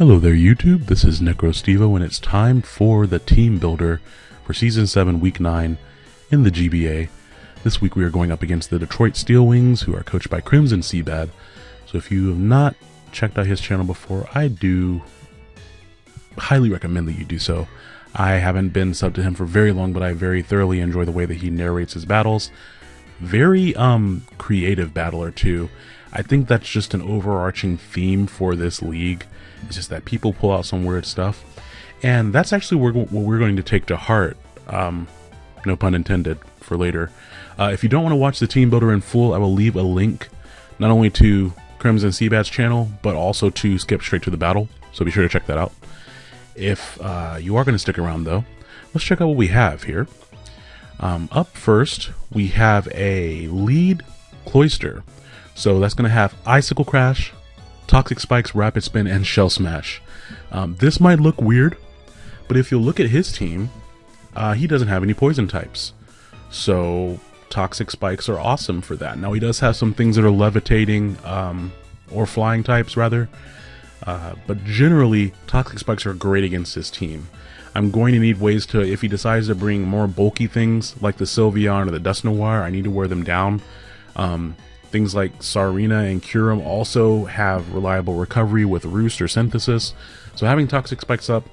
Hello there YouTube, this is NecroStevo and it's time for the team builder for Season 7 Week 9 in the GBA. This week we are going up against the Detroit Steel Wings who are coached by Crimson Seabat. So if you have not checked out his channel before, I do highly recommend that you do so. I haven't been sub to him for very long, but I very thoroughly enjoy the way that he narrates his battles. Very um creative battler too. I think that's just an overarching theme for this league. It's just that people pull out some weird stuff. And that's actually what we're going to take to heart, um, no pun intended, for later. Uh, if you don't want to watch the team builder in full, I will leave a link not only to Crimson Seabat's channel, but also to skip straight to the battle. So be sure to check that out. If uh, you are going to stick around though, let's check out what we have here. Um, up first, we have a lead Cloyster. So that's going to have Icicle Crash, Toxic Spikes, Rapid Spin, and Shell Smash. Um, this might look weird, but if you look at his team, uh, he doesn't have any poison types. So Toxic Spikes are awesome for that. Now he does have some things that are levitating, um, or flying types rather, uh, but generally Toxic Spikes are great against his team. I'm going to need ways to, if he decides to bring more bulky things like the Sylveon or the Dusknoir, I need to wear them down. Um, Things like Tsareena and Kyurem also have reliable recovery with Roost or Synthesis, so having Toxic Spikes up,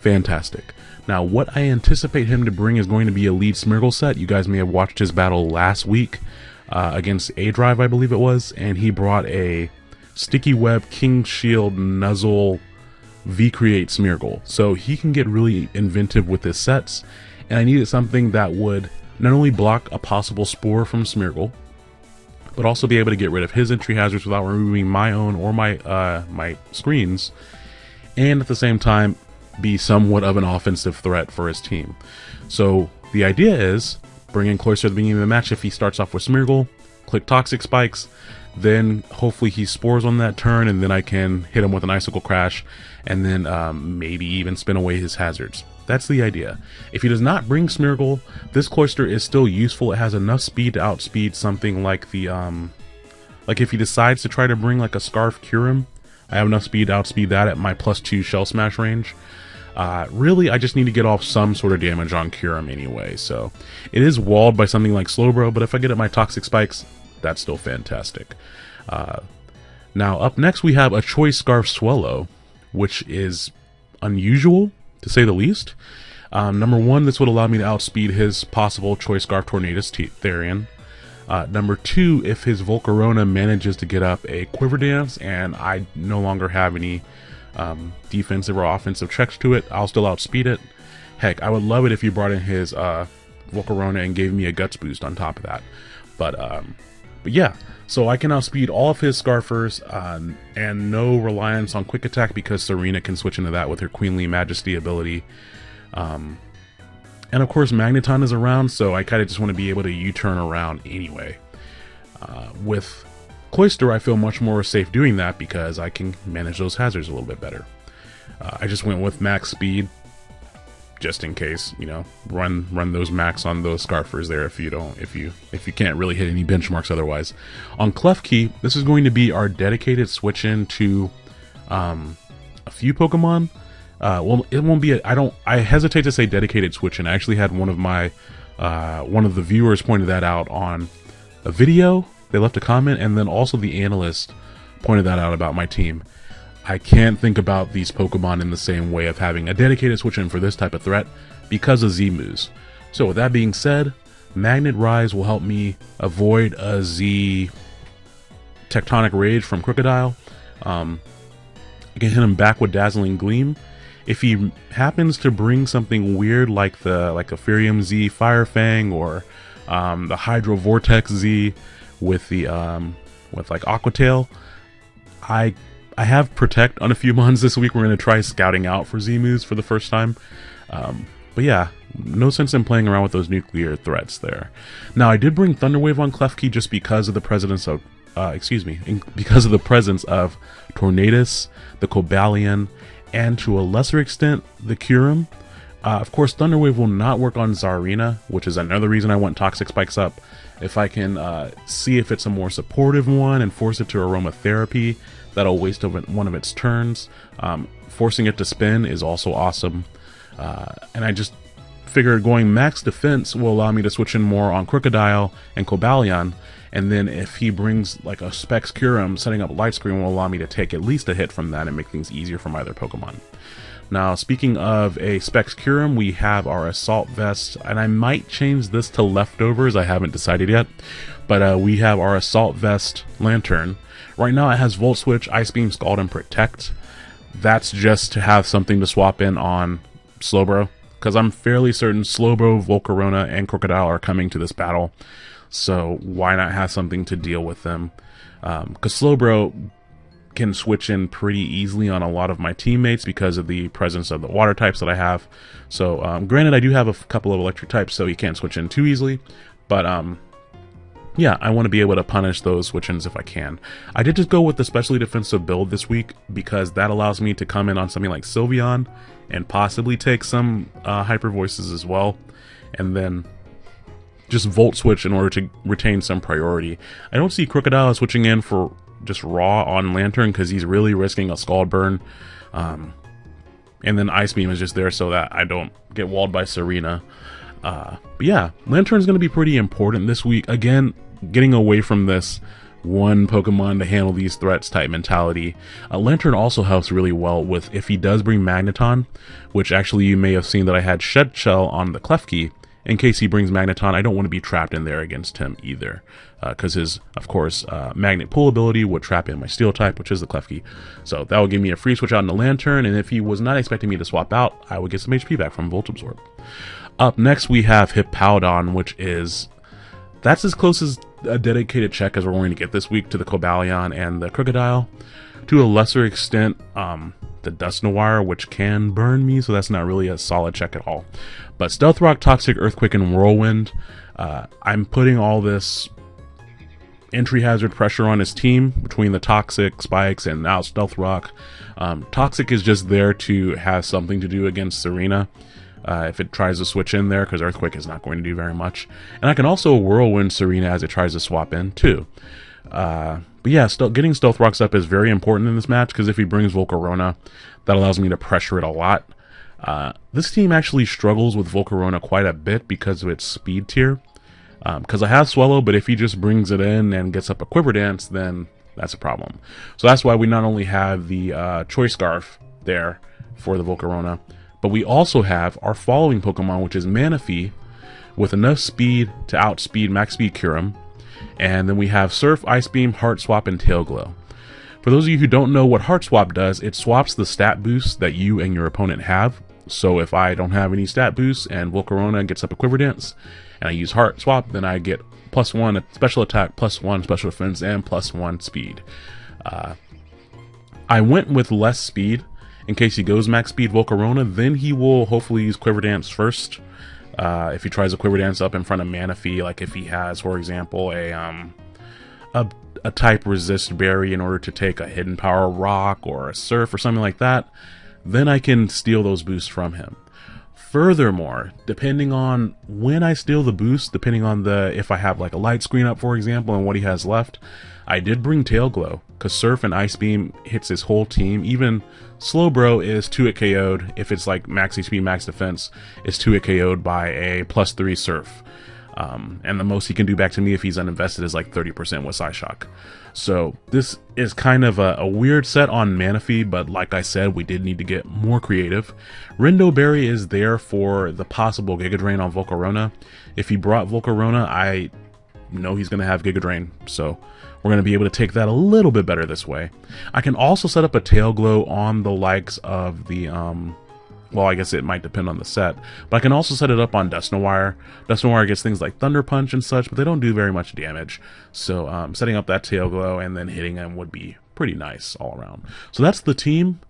fantastic. Now, what I anticipate him to bring is going to be a lead Smeargle set. You guys may have watched his battle last week uh, against A-Drive, I believe it was, and he brought a Sticky Web, King Shield, Nuzzle, V-Create Smeargle. So he can get really inventive with his sets, and I needed something that would not only block a possible Spore from Smeargle, but also be able to get rid of his entry hazards without removing my own or my uh, my screens, and at the same time be somewhat of an offensive threat for his team. So the idea is bring in Cloyster at the beginning of the match if he starts off with Smeargle, click Toxic Spikes, then hopefully he spores on that turn, and then I can hit him with an Icicle Crash, and then um, maybe even spin away his hazards. That's the idea. If he does not bring Smeargle, this Cloyster is still useful. It has enough speed to outspeed something like the, um, like if he decides to try to bring like a Scarf Kyurem, I have enough speed to outspeed that at my plus two Shell Smash range. Uh, really, I just need to get off some sort of damage on Kyurem anyway, so it is walled by something like Slowbro, but if I get at my Toxic Spikes, that's still fantastic. Uh, now, up next we have a Choice Scarf Swellow, which is unusual to say the least. Um, number one, this would allow me to outspeed his possible Choice Scarf Tornadus Therian. Uh, number two, if his Volcarona manages to get up a Quiver Dance and I no longer have any um, defensive or offensive checks to it, I'll still outspeed it. Heck, I would love it if you brought in his uh, Volcarona and gave me a Guts boost on top of that. But, um, but yeah, so I can outspeed all of his Scarfers um, and no reliance on Quick Attack because Tsareena can switch into that with her Queenly Majesty ability. Um, and of course Magneton is around, so I kind of just want to be able to U-turn around anyway. Uh, with Cloyster, I feel much more safe doing that because I can manage those hazards a little bit better. Uh, I just went with max speed just in case, you know, run run those max on those scarfers there if you don't if you if you can't really hit any benchmarks otherwise. On Klefki, this is going to be our dedicated switch in to um, a few Pokemon. Uh, well, it won't be. I I don't. I hesitate to say dedicated switch in. I actually had one of my uh, one of the viewers pointed that out on a video. They left a comment, and then also the analyst pointed that out about my team. I can't think about these Pokemon in the same way of having a dedicated switch in for this type of threat because of Z-moves. So with that being said, Magnet Rise will help me avoid a Z Tectonic Rage from Krookodile. Um, I can hit him back with Dazzling Gleam. If he happens to bring something weird like the like a Firium Z Fire Fang or um, the Hydro Vortex Z with the um, with like Aqua Tail, I I have Protect on a few mons this week. We're going to try scouting out for Z-moves for the first time. Um, but yeah, no sense in playing around with those nuclear threats there. Now, I did bring Thunderwave on Klefki just because of the presence of, uh, excuse me, because of the presence of Tornadus, the Cobalion, and to a lesser extent, the Kyurem. Uh, of course, Thunderwave will not work on Tsareena, which is another reason I want Toxic Spikes up. If I can uh, see if it's a more supportive one and force it to Aromatherapy, That'll waste one of its turns. Um, forcing it to spin is also awesome. Uh, and I just figured going max defense will allow me to switch in more on Krookodile and Cobalion, and then if he brings like a Specs Kyurem, setting up Light Screen will allow me to take at least a hit from that and make things easier for my other Pokemon. Now, speaking of a Specs Kyurem, we have our Assault Vest, and I might change this to Leftovers, I haven't decided yet, but uh, we have our Assault Vest Lanturn. Right now it has Volt Switch, Ice Beam, Scald, and Protect. That's just to have something to swap in on Slowbro, because I'm fairly certain Slowbro, Volcarona, and Krookodile are coming to this battle. So why not have something to deal with them? Because um, Slowbro can switch in pretty easily on a lot of my teammates because of the presence of the water types that I have. So um, granted, I do have a couple of electric types, so he can't switch in too easily. But um, yeah, I want to be able to punish those switch-ins if I can. I did just go with the specially defensive build this week because that allows me to come in on something like Sylveon and possibly take some uh, hyper voices as well, and then just volt switch in order to retain some priority. I don't see Krookodile switching in for just raw on Lanturn because he's really risking a Scald Burn. Um, and then Ice Beam is just there so that I don't get walled by Tsareena. Uh, but yeah, Lanturn's going to be pretty important this week. Again, getting away from this one Pokemon to handle these threats type mentality. Uh, Lanturn also helps really well with if he does bring Magneton, which actually you may have seen that I had Shed Shell on the Klefki. In case he brings Magneton, I don't want to be trapped in there against him either. Because uh, his, of course, uh, Magnet Pull ability would trap in my Steel type, which is the Klefki. So that would give me a free switch out in the Lanturn, and if he was not expecting me to swap out, I would get some HP back from Volt Absorb. Up next, we have Hippowdon, which is... That's as close as a dedicated check as we're going to get this week to the Cobalion and the Krookodile. To a lesser extent, um, the Dusknoir, which can burn me, so that's not really a solid check at all. But Stealth Rock, Toxic, Earthquake, and Whirlwind, uh, I'm putting all this entry hazard pressure on his team between the Toxic, Spikes, and now Stealth Rock. Um, Toxic is just there to have something to do against Tsareena uh, if it tries to switch in there, because Earthquake is not going to do very much. And I can also Whirlwind Tsareena as it tries to swap in, too. Uh, but yeah, still, getting Stealth Rocks up is very important in this match, because if he brings Volcarona, that allows me to pressure it a lot. Uh, this team actually struggles with Volcarona quite a bit because of its speed tier. Because um, I have Swellow, but if he just brings it in and gets up a Quiver Dance, then that's a problem. So that's why we not only have the uh, Choice Scarf there for the Volcarona, but we also have our following Pokemon, which is Manaphy, with enough speed to outspeed Max Speed Kyurem. And then we have Surf, Ice Beam, Heart Swap, and Tail Glow. For those of you who don't know what Heart Swap does, it swaps the stat boosts that you and your opponent have. So if I don't have any stat boosts and Volcarona gets up a Quiver Dance, and I use Heart Swap, then I get plus one special attack, plus one special defense, and plus one speed. Uh, I went with less speed in case he goes max speed Volcarona, then he will hopefully use Quiver Dance first. Uh, if he tries a Quiver Dance up in front of Manaphy, like if he has, for example, a um, a, a type resist berry in order to take a hidden power rock or a surf or something like that, then I can steal those boosts from him. Furthermore, depending on when I steal the boost, depending on the if I have like a light screen up, for example, and what he has left, I did bring Tail Glow, because Surf and Ice Beam hits his whole team. Even Slowbro is 2 hit KO'd. If it's like max HP, max defense, is 2 hit KO'd by a plus 3 Surf. Um, and the most he can do back to me if he's uninvested is like 30% with Psyshock. So this is kind of a, a, weird set on Manaphy, but like I said, we did need to get more creative. Rindo Berry is there for the possible Giga Drain on Volcarona. If he brought Volcarona, I know he's going to have Giga Drain, so we're going to be able to take that a little bit better this way. I can also set up a tail glow on the likes of the, um, well, I guess it might depend on the set, but I can also set it up on Dusknoir. Dusknoir gets things like Thunder Punch and such, but they don't do very much damage. So um, setting up that tail glow and then hitting them would be pretty nice all around. So that's the team.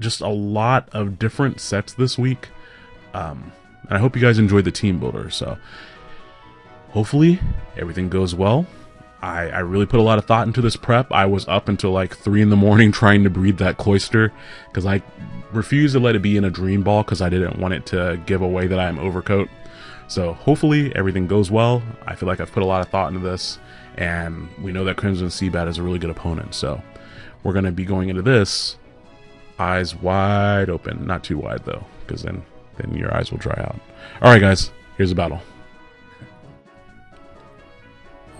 Just a lot of different sets this week. Um, and I hope you guys enjoyed the team builder. So hopefully everything goes well. I, I really put a lot of thought into this prep. I was up until like 3 in the morning trying to breed that Cloyster because I refused to let it be in a dream ball because I didn't want it to give away that I am overcoat. So hopefully everything goes well. I feel like I've put a lot of thought into this and we know that Crimson Seabat is a really good opponent. So we're going to be going into this eyes wide open. Not too wide, though, because then, then your eyes will dry out. All right, guys, here's the battle.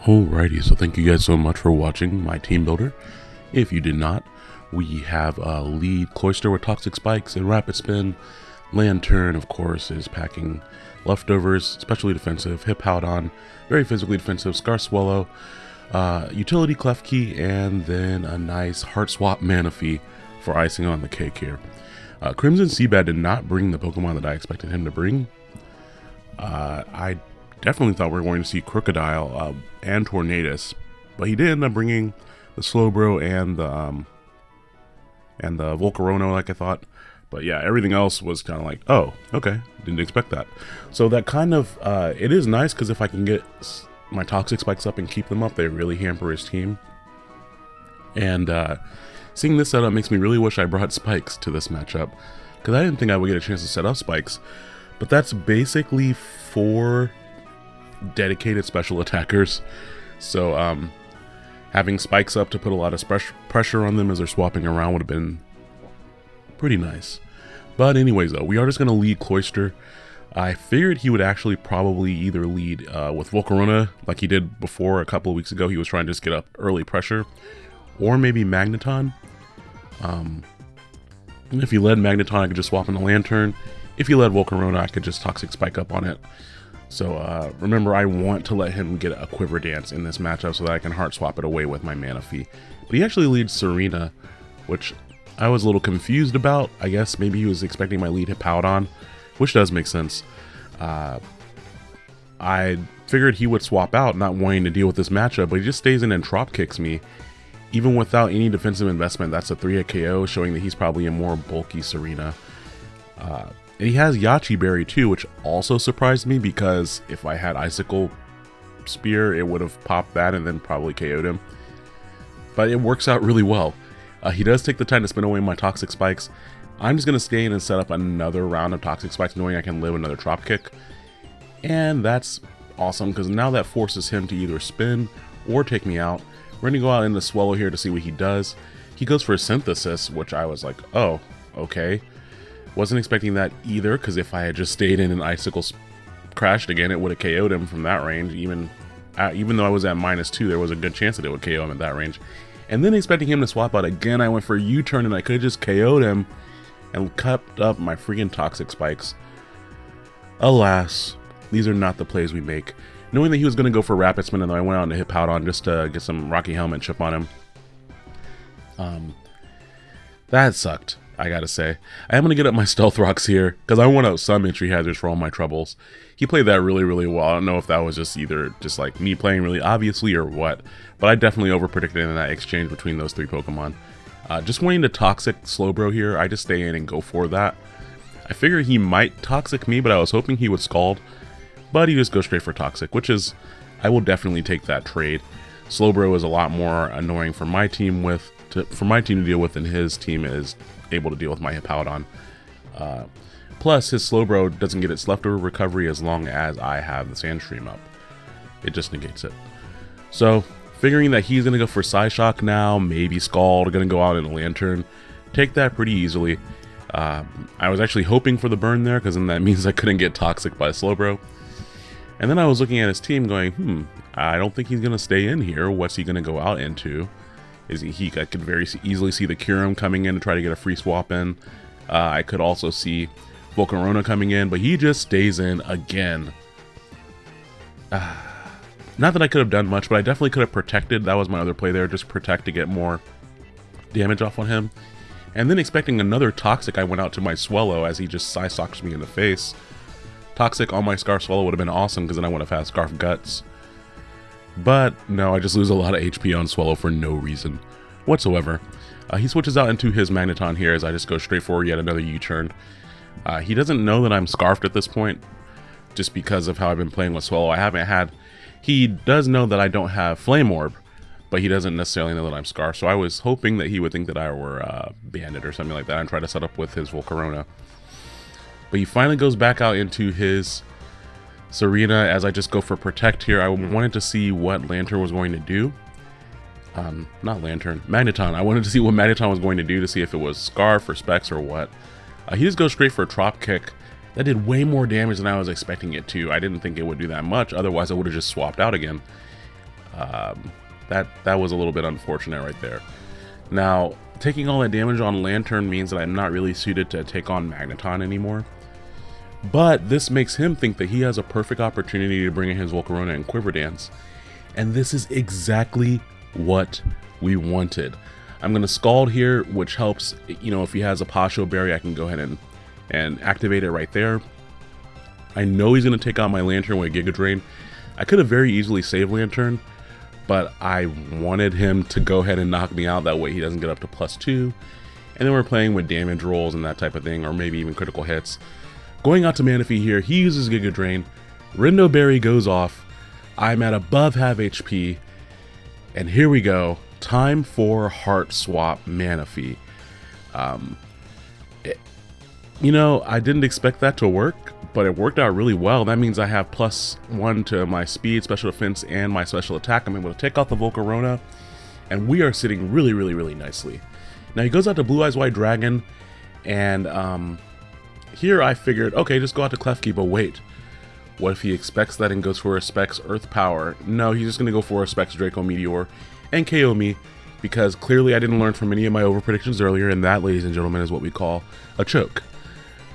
Alrighty, so thank you guys so much for watching my team builder. If you did not, we have a lead Cloyster with Toxic Spikes and Rapid Spin. Lanturn, of course, is packing leftovers, especially defensive. Hippowdon, very physically defensive. Scar Swellow, uh, utility key, and then a nice Heart Swap Manaphy for icing on the cake here. Uh, Crimson Seabat did not bring the Pokemon that I expected him to bring. Uh, I definitely thought we were going to see Krookodile uh, and Tornadus, but he did end up bringing the Slowbro and the um, and the Volcarona like I thought. But yeah, everything else was kind of like, oh, okay, didn't expect that. So that kind of uh, it is nice because if I can get my toxic spikes up and keep them up, they really hamper his team. And uh, seeing this setup makes me really wish I brought spikes to this matchup because I didn't think I would get a chance to set up spikes. But that's basically four dedicated special attackers. So um, having spikes up to put a lot of pressure on them as they're swapping around would have been pretty nice. But anyways though, we are just going to lead Cloyster. I figured he would actually probably either lead uh, with Volcarona like he did before a couple of weeks ago. He was trying to just get up early pressure. Or maybe Magneton. Um, if he led Magneton, I could just swap in the Lanturn. If he led Volcarona, I could just Toxic Spike up on it. So uh, remember, I want to let him get a Quiver Dance in this matchup so that I can Heart Swap it away with my Manaphy. But he actually leads Tsareena, which I was a little confused about. I guess maybe he was expecting my lead Hippowdon, which does make sense. Uh, I figured he would swap out, not wanting to deal with this matchup, but he just stays in and drop kicks me. Even without any defensive investment, that's a 3 hit KO, showing that he's probably a more bulky Tsareena. Uh, and he has Yache Berry too, which also surprised me because if I had Icicle Spear, it would have popped that and then probably KO'd him. But it works out really well. Uh, he does take the time to spin away my Toxic Spikes. I'm just going to stay in and set up another round of Toxic Spikes knowing I can live another Trop Kick. And that's awesome because now that forces him to either spin or take me out. We're going to go out in the Swellow here to see what he does. He goes for a Synthesis, which I was like, oh, okay. Wasn't expecting that either, because if I had just stayed in and Icicle crashed again, it would have KO'd him from that range. Even uh, even though I was at minus two, there was a good chance that it would KO him at that range. And then expecting him to swap out again, I went for a U-turn and I could have just KO'd him and cut up my freaking Toxic Spikes. Alas, these are not the plays we make. Knowing that he was going to go for Rapid Spin, and I went out and hit on just to get some Rocky Helmet chip on him. Um, that sucked. I gotta say. I am gonna get up my stealth rocks here, because I want out some entry hazards for all my troubles. He played that really, really well. I don't know if that was just either just like me playing really obviously or what, but I definitely over-predicted in that exchange between those three Pokemon. Uh, just wanting to Toxic Slowbro here, I just stay in and go for that. I figure he might Toxic me, but I was hoping he would Scald, but he just goes straight for Toxic, which is, I will definitely take that trade. Slowbro is a lot more annoying for my team with to, for my team to deal with than his team is able to deal with my Hippowdon. Uh, plus, his Slowbro doesn't get its leftover recovery as long as I have the Sandstream up. It just negates it. So, figuring that he's going to go for Psyshock now, maybe Scald, going to go out in a Lanturn, take that pretty easily. Uh, I was actually hoping for the burn there, because then that means I couldn't get Toxic by Slowbro. And then I was looking at his team going, hmm, I don't think he's going to stay in here. What's he going to go out into? Is he, I could very easily see the Kyurem coming in to try to get a free swap in. Uh, I could also see Volcarona coming in, but he just stays in again. Uh, not that I could have done much, but I definitely could have protected. That was my other play there, just protect to get more damage off on him. And then expecting another Toxic, I went out to my Swellow as he just Psyshocks me in the face. Toxic on my Scarf Swellow would have been awesome because then I would have had Scarf Guts. But no, I just lose a lot of HP on Swellow for no reason whatsoever. Uh, he switches out into his Magneton here as I just go straight for yet another U-turn. Uh, he doesn't know that I'm Scarfed at this point, just because of how I've been playing with Swellow. I haven't had... He does know that I don't have Flame Orb, but he doesn't necessarily know that I'm Scarfed, so I was hoping that he would think that I were uh, Banded or something like that and try to set up with his Volcarona. But he finally goes back out into his Tsareena, as I just go for Protect here, I wanted to see what Lanturn was going to do. um, not Lanturn, Magneton. I wanted to see what Magneton was going to do to see if it was Scarf or Specs or what. Uh, he just goes straight for a Trop Kick. That did way more damage than I was expecting it to. I didn't think it would do that much. Otherwise, I would have just swapped out again. Um, that that was a little bit unfortunate right there. Now, taking all that damage on Lanturn means that I'm not really suited to take on Magneton anymore. But this makes him think that he has a perfect opportunity to bring in his Volcarona and Quiver Dance. And this is exactly what we wanted. I'm going to Scald here, which helps, you know, if he has a Passho Berry, I can go ahead and, and activate it right there. I know he's going to take out my Lanturn with Giga Drain. I could have very easily saved Lanturn, but I wanted him to go ahead and knock me out. That way he doesn't get up to plus two. And then we're playing with damage rolls and that type of thing, or maybe even critical hits. Going out to Manaphy here, he uses Giga Drain. Rindo Berry goes off. I'm at above half HP. And here we go. Time for Heart Swap Manaphy. Um, it, you know, I didn't expect that to work, but it worked out really well. That means I have plus one to my speed, special defense, and my special attack. I'm able to take off the Volcarona, and we are sitting really, really, really nicely. Now he goes out to Blue Eyes White Dragon, and um, here I figured, okay, just go out to Klefki, but wait. What if he expects that and goes for a Specs Earth Power? No, he's just going to go for a Specs Draco Meteor and KO me, because clearly I didn't learn from any of my over predictions earlier, and that, ladies and gentlemen, is what we call a choke.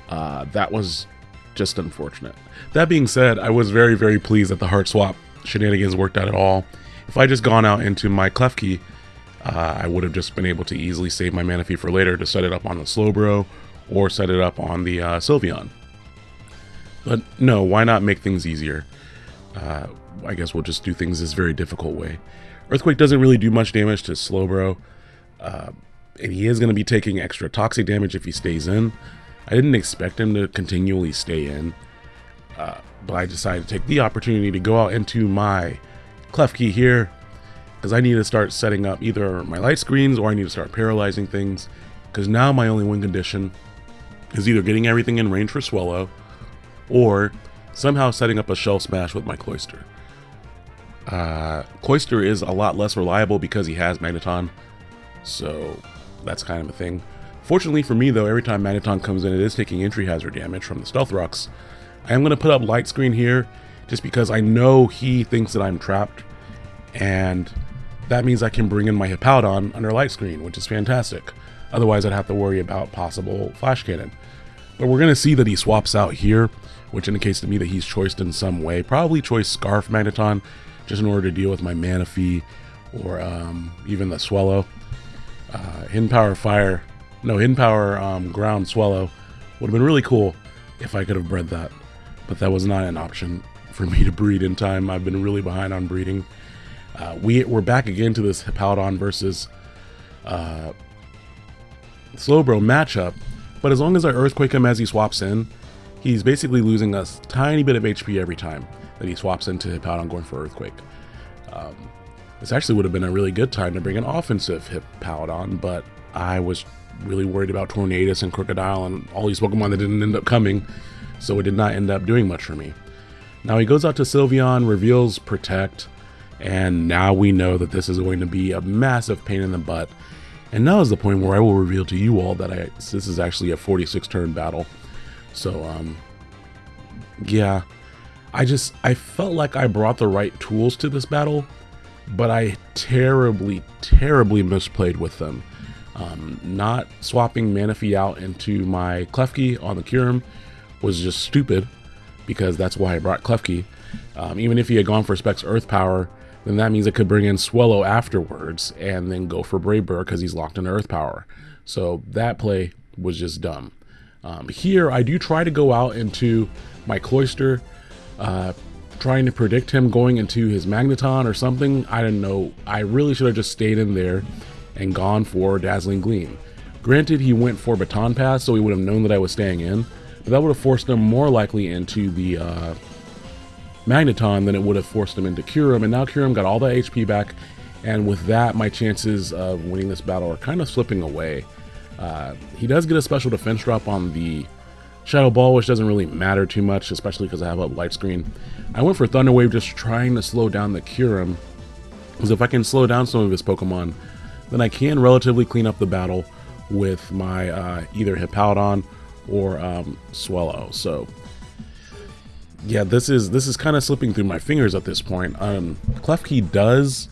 Uh, that was just unfortunate. That being said, I was very, very pleased that the heart swap shenanigans worked out at all. If I just gone out into my Klefki, uh, I would have just been able to easily save my Manaphy for later to set it up on the Slowbro or set it up on the uh, Sylveon. But no, why not make things easier? Uh, I guess we'll just do things this very difficult way. Earthquake doesn't really do much damage to Slowbro, uh, and he is going to be taking extra toxic damage if he stays in, I didn't expect him to continually stay in, uh, but I decided to take the opportunity to go out into my Klefki here, because I need to start setting up either my light screens or I need to start paralyzing things, because now my only win condition is either getting everything in range for Swellow, or somehow setting up a Shell Smash with my Cloyster. Uh, Cloyster is a lot less reliable because he has Magneton, so that's kind of a thing. Fortunately for me though, every time Magneton comes in, it is taking entry hazard damage from the Stealth Rocks. I am going to put up Light Screen here, just because I know he thinks that I'm trapped, and that means I can bring in my Hippowdon under Light Screen, which is fantastic. Otherwise, I'd have to worry about possible Flash Cannon. But we're going to see that he swaps out here, which indicates to me that he's choiced in some way. Probably choice Scarf Magneton, just in order to deal with my Manaphy, or um, even the Swellow. Uh, Hidden Power Fire no, Hidden Power um, Ground Swellow would have been really cool if I could have bred that. But that was not an option for me to breed in time. I've been really behind on breeding. Uh, we, we're back again to this Hippowdon versus uh, Slowbro matchup. But as long as I Earthquake him as he swaps in, he's basically losing a tiny bit of HP every time that he swaps into Hippowdon going for Earthquake. Um, this actually would have been a really good time to bring an offensive Hippowdon, but I was really worried about Tornadus and Krookodile and all these Pokemon that didn't end up coming, so it did not end up doing much for me. Now he goes out to Sylveon, reveals Protect, and now we know that this is going to be a massive pain in the butt. And now is the point where I will reveal to you all that I, this is actually a 46 turn battle. So, um, yeah, I just, I felt like I brought the right tools to this battle, but I terribly, terribly misplayed with them. Um, not swapping Manaphy out into my Klefki on the Kyurem was just stupid because that's why I brought Klefki. Um, even if he had gone for Specs Earth Power, then that means I could bring in Swellow afterwards and then go for Brave Bird because he's locked in Earth Power. So that play was just dumb. Um, here, I do try to go out into my Cloyster, uh, trying to predict him going into his Magneton or something. I don't know. I really should have just stayed in there and gone for Dazzling Gleam. Granted, he went for Baton Pass, so he would have known that I was staying in, but that would have forced them more likely into the uh, Magneton than it would have forced them into Kyurem, and now Kyurem got all the HP back, and with that, my chances of winning this battle are kind of slipping away. Uh, he does get a special defense drop on the Shadow Ball, which doesn't really matter too much, especially because I have a light screen. I went for Thunder Wave just trying to slow down the Kyurem Because if I can slow down some of his Pokemon, then I can relatively clean up the battle with my uh, either Hippowdon or um, Swellow. So yeah, this is this is kind of slipping through my fingers at this point. Um, Klefki does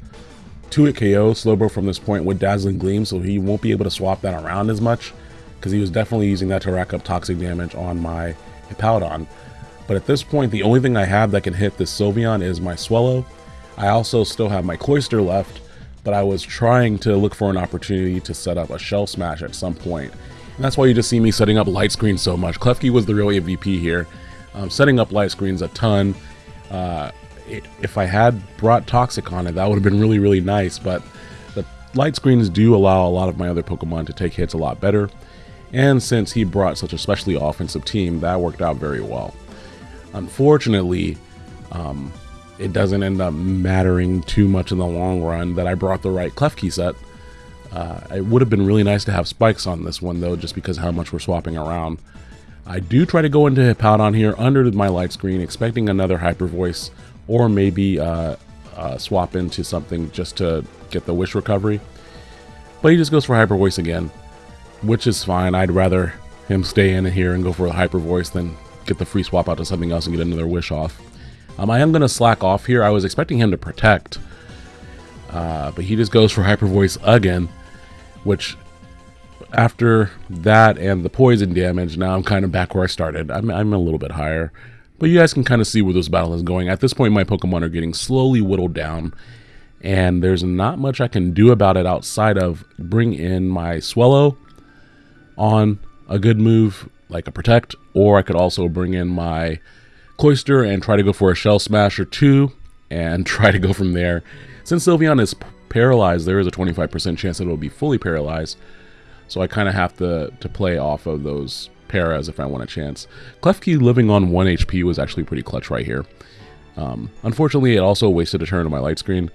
2-hit KO Slowbro from this point with Dazzling Gleam, so he won't be able to swap that around as much because he was definitely using that to rack up toxic damage on my Hippowdon. But at this point, the only thing I have that can hit this Sylveon is my Swellow. I also still have my Cloyster left, but I was trying to look for an opportunity to set up a Shell Smash at some point. That's why you just see me setting up light screens so much. Klefki was the real MVP here. Um, setting up light screens a ton. Uh, it, if I had brought Toxic on it, that would have been really, really nice, but the light screens do allow a lot of my other Pokemon to take hits a lot better. And since he brought such a specially offensive team, that worked out very well. Unfortunately, um, it doesn't end up mattering too much in the long run that I brought the right Klefki set. Uh, it would have been really nice to have spikes on this one though, just because how much we're swapping around. I do try to go into Hippowdon here under my light screen, expecting another Hyper Voice, or maybe uh, uh, swap into something just to get the Wish recovery. But he just goes for Hyper Voice again, which is fine. I'd rather him stay in here and go for a Hyper Voice than get the free swap out to something else and get another Wish off. Um, I am going to slack off here. I was expecting him to protect, uh, but he just goes for Hyper Voice again, which after that and the poison damage, now I'm kind of back where I started. I'm, I'm a little bit higher. But you guys can kind of see where this battle is going. At this point, my Pokemon are getting slowly whittled down. And there's not much I can do about it outside of bring in my Swellow on a good move like a Protect. Or I could also bring in my Cloyster and try to go for a Shell Smash or two and try to go from there. Since Sylveon is paralyzed, there is a 25% chance that it will be fully paralyzed. So I kind of have to, to play off of those paras if I want a chance. Klefki living on 1 HP was actually pretty clutch right here. Um, unfortunately, it also wasted a turn on my light screen.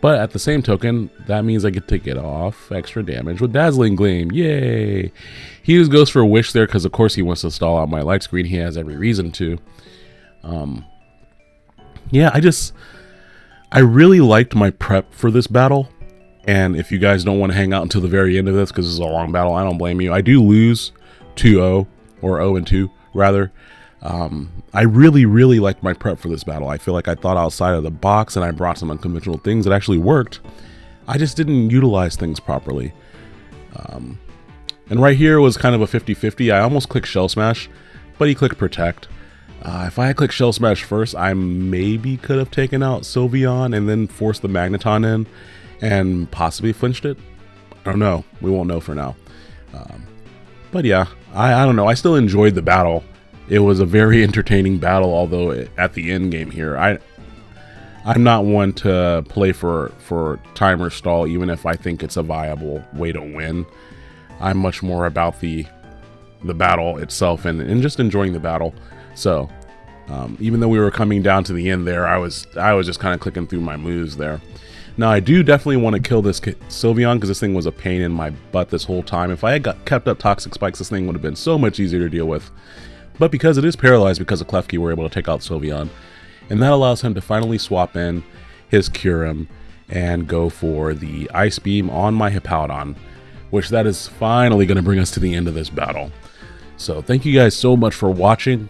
But at the same token, that means I get to get off extra damage with Dazzling Gleam. Yay! He just goes for a Wish there because, of course, he wants to stall out my light screen. He has every reason to. Um, yeah, I just... I really liked my prep for this battle. And if you guys don't want to hang out until the very end of this, because this is a long battle, I don't blame you. I do lose 2-0, or 0-2, rather. Um, I really, really liked my prep for this battle. I feel like I thought outside of the box and I brought some unconventional things that actually worked. I just didn't utilize things properly. Um, and right here was kind of a 50-50. I almost clicked Shell Smash, but he clicked Protect. Uh, if I had clicked Shell Smash first, I maybe could have taken out Sylveon and then forced the Magneton in and possibly flinched it. I don't know. We won't know for now. Um, but yeah, I, I don't know. I still enjoyed the battle. It was a very entertaining battle, although it, at the end game here, I I'm not one to play for for timer stall, even if I think it's a viable way to win. I'm much more about the the battle itself and, and just enjoying the battle. So um, even though we were coming down to the end there, I was I was just kind of clicking through my moves there. Now, I do definitely want to kill this Sylveon because this thing was a pain in my butt this whole time. If I had got, kept up Toxic Spikes, this thing would have been so much easier to deal with. But because it is paralyzed because of Klefki, we're able to take out Sylveon. And that allows him to finally swap in his Kyurem and go for the Ice Beam on my Hippowdon, which that is finally going to bring us to the end of this battle. So thank you guys so much for watching.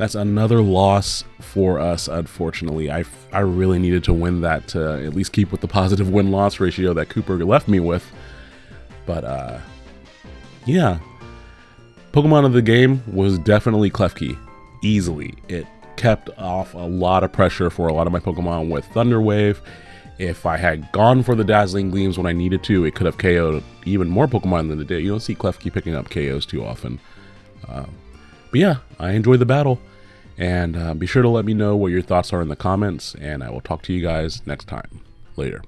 That's another loss for us, unfortunately. I, I really needed to win that to at least keep with the positive win-loss ratio that Cooper left me with. But, uh, yeah. Pokemon of the game was definitely Klefki. Easily. It kept off a lot of pressure for a lot of my Pokemon with Thunder Wave. If I had gone for the Dazzling Gleams when I needed to, it could have KO'd even more Pokemon than it did. You don't see Klefki picking up KOs too often. Uh, but yeah, I enjoyed the battle. And uh, be sure to let me know what your thoughts are in the comments, and I will talk to you guys next time. Later.